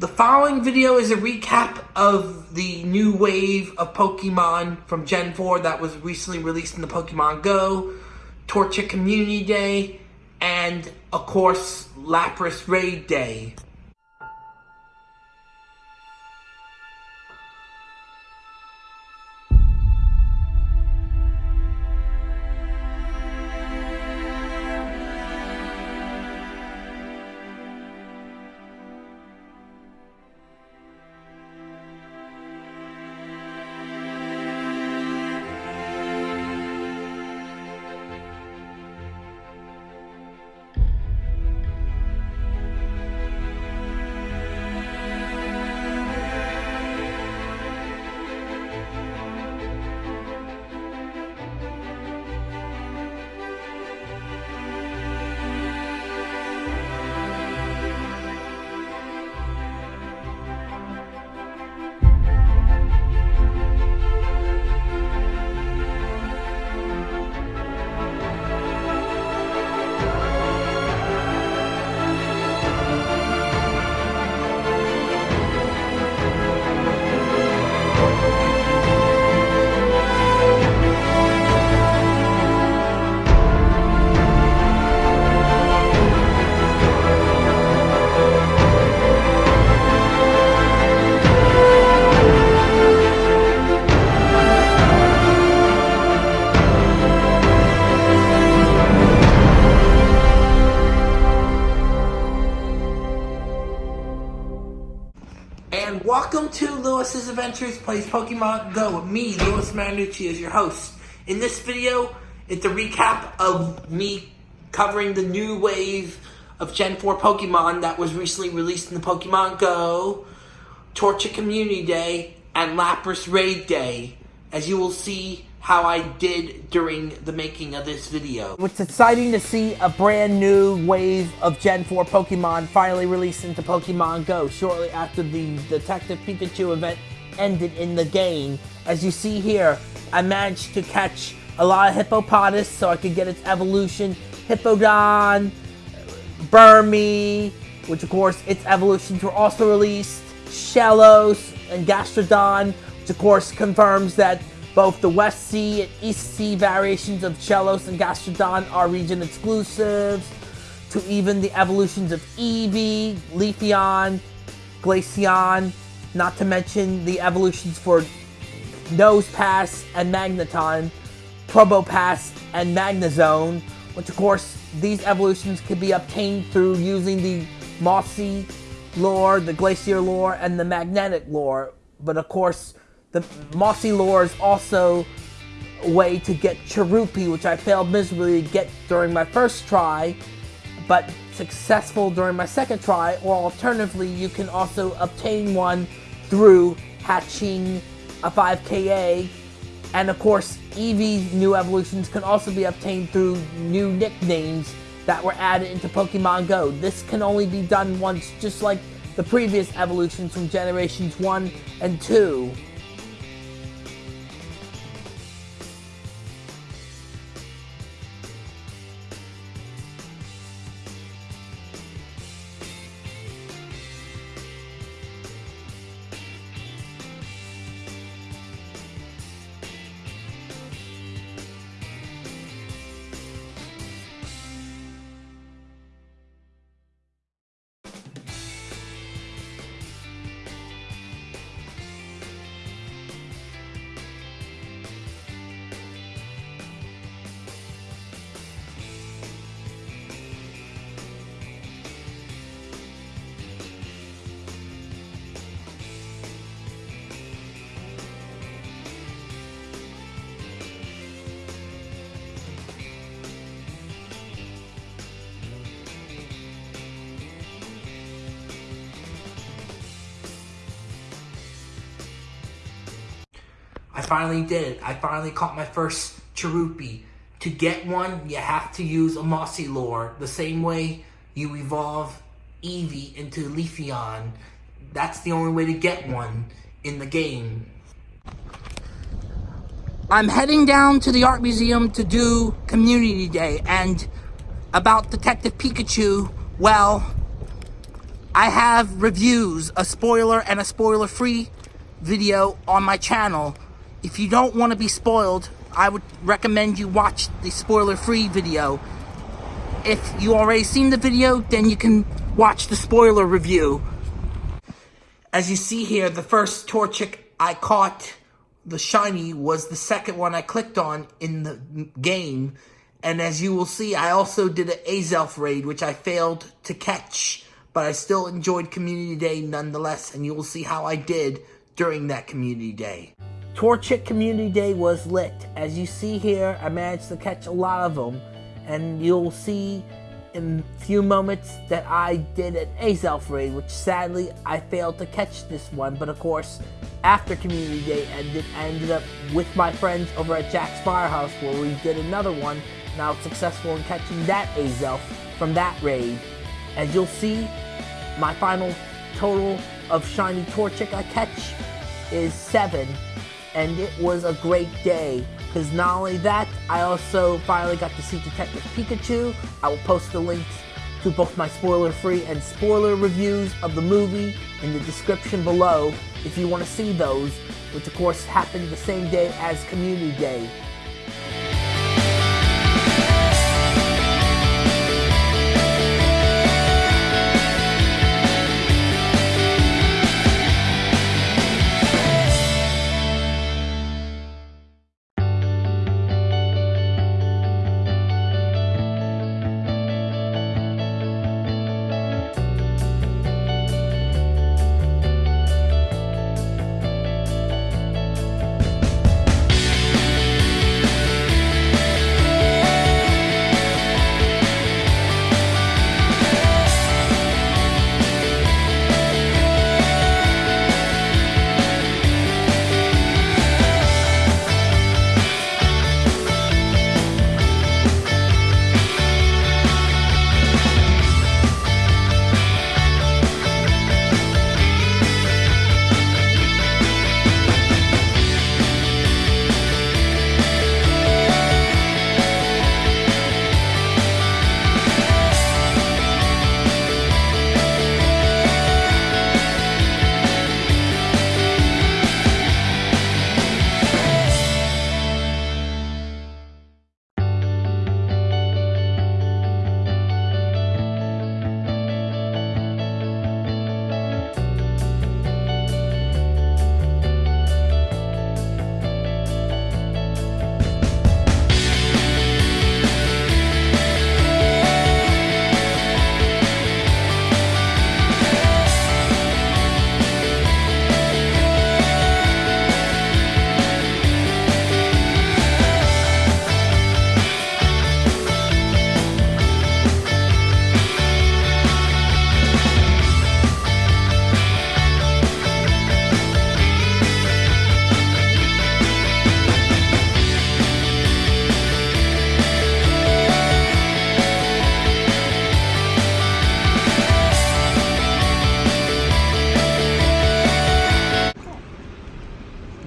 The following video is a recap of the new wave of Pokemon from Gen 4 that was recently released in the Pokemon Go, Torchic Community Day, and, of course, Lapras Raid Day. Welcome to Lewis's Adventures Plays Pokemon Go with me, Lewis Marinucci, as your host. In this video, it's a recap of me covering the new wave of Gen 4 Pokemon that was recently released in the Pokemon Go, Torchic Community Day, and Lapras Raid Day. As you will see how I did during the making of this video. It's exciting to see a brand new wave of Gen 4 Pokemon finally released into Pokemon Go shortly after the Detective Pikachu event ended in the game. As you see here, I managed to catch a lot of Hippopotas so I could get its evolution. Hippowdon, Burmy, which of course its evolutions were also released. Shellos and Gastrodon, of course confirms that both the West Sea and East Sea variations of Shellos and Gastrodon are region exclusives, to even the evolutions of Eevee, Leafeon, Glaceon, not to mention the evolutions for Nosepass and Magneton, Probopass and Magnezone, which of course these evolutions could be obtained through using the Mossy lure, the Glacier lure, and the Magnetic lure. But of course, the Mossy Lure is also a way to get Cherubi, which I failed miserably to get during my first try, but successful during my second try, or alternatively, you can also obtain one through hatching a 5k egg. And of course, Eevee's new evolutions can also be obtained through new nicknames that were added into Pokemon Go. This can only be done once, just like the previous evolutions from generations 1 and 2. Finally did it. I finally caught my first Cherubi. To get one, you have to use a Mossy lure. The same way you evolve Eevee into Leafeon. That's the only way to get one in the game. I'm heading down to the art museum to do community day and about Detective Pikachu, well, I have reviews, a spoiler and a spoiler-free video on my channel. If you don't want to be spoiled, I would recommend you watch the spoiler-free video. If you already seen the video, then you can watch the spoiler review. As you see here, the first Torchic I caught, the shiny, was the second one I clicked on in the game. And as you will see, I also did an Azelf raid, which I failed to catch. But I still enjoyed Community Day nonetheless, and you will see how I did during that Community Day. Torchic Community Day was lit. As you see here, I managed to catch a lot of them. And you'll see in a few moments that I did an Azelf raid, which sadly I failed to catch this one. But of course, after Community Day ended, I ended up with my friends over at Jack's Firehouse where we did another one. And I was successful in catching that Azelf from that raid. As you'll see, my final total of Shiny Torchic I catch is 7. And it was a great day. Because not only that, I also finally got to see Detective Pikachu. I will post the links to both my spoiler-free and spoiler reviews of the movie in the description below if you want to see those, which of course happened the same day as Community Day.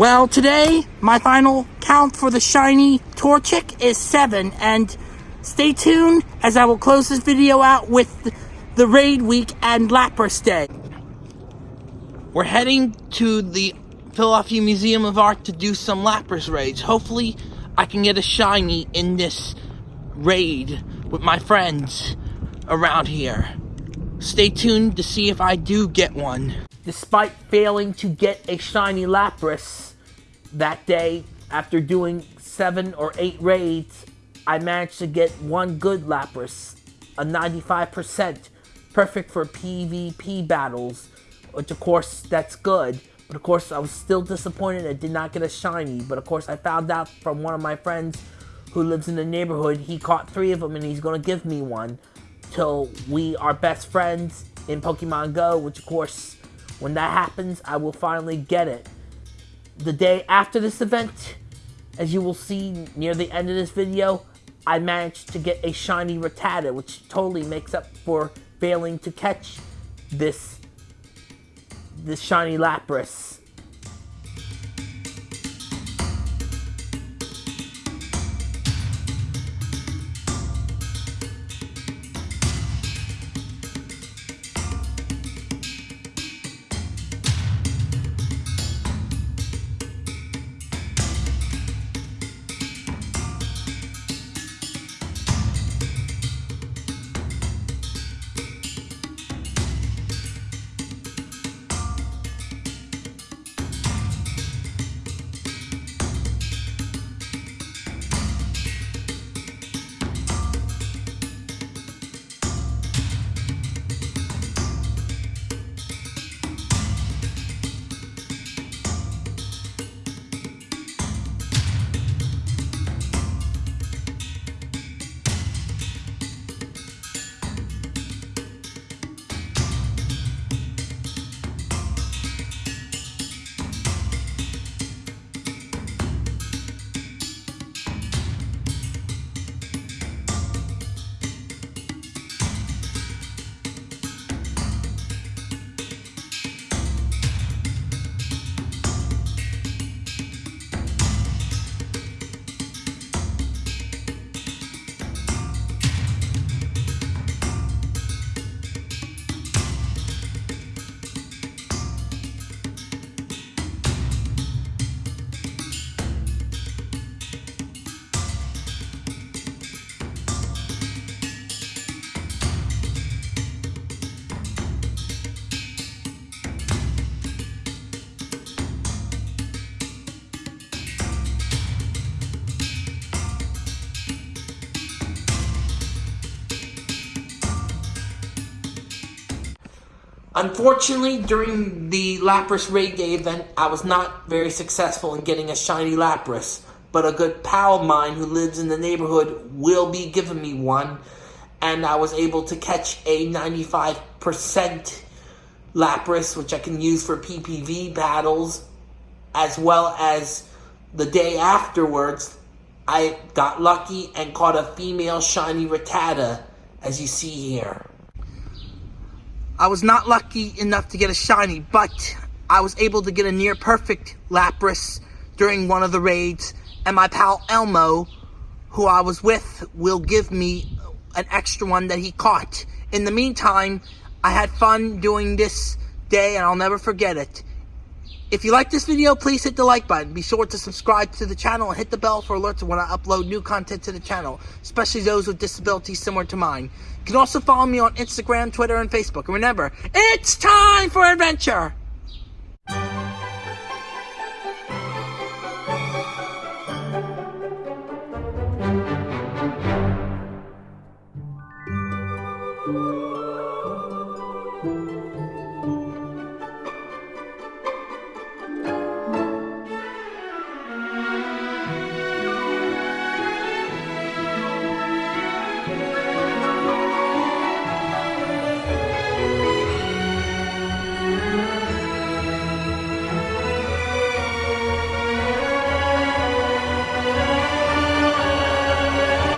Well, today, my final count for the shiny Torchic is 7, and stay tuned as I will close this video out with the Raid Week and Lapras Day. We're heading to the Philadelphia Museum of Art to do some Lapras raids. Hopefully, I can get a shiny in this raid with my friends around here. Stay tuned to see if I do get one. Despite failing to get a shiny Lapras, that day, after doing seven or eight raids, I managed to get one good Lapras, a 95%, perfect for PvP battles, which of course, that's good. But of course, I was still disappointed I did not get a shiny. But of course, I found out from one of my friends who lives in the neighborhood, he caught three of them and he's going to give me one. Till we are best friends in Pokemon Go, which of course, when that happens, I will finally get it the day after this event, as you will see near the end of this video, I managed to get a shiny Rattata, which totally makes up for failing to catch this, this shiny Lapras. Unfortunately, during the Lapras Raid Day event, I was not very successful in getting a shiny Lapras, but a good pal of mine who lives in the neighborhood will be giving me one, and I was able to catch a 95% Lapras, which I can use for PPV battles, as well as the day afterwards, I got lucky and caught a female shiny Rattata, as you see here. I was not lucky enough to get a shiny, but I was able to get a near perfect Lapras during one of the raids, and my pal Elmo, who I was with, will give me an extra one that he caught. In the meantime, I had fun doing this day, and I'll never forget it. If you like this video, please hit the like button. Be sure to subscribe to the channel and hit the bell for alerts when I upload new content to the channel, especially those with disabilities similar to mine. You can also follow me on Instagram, Twitter, and Facebook. And remember, it's time for adventure!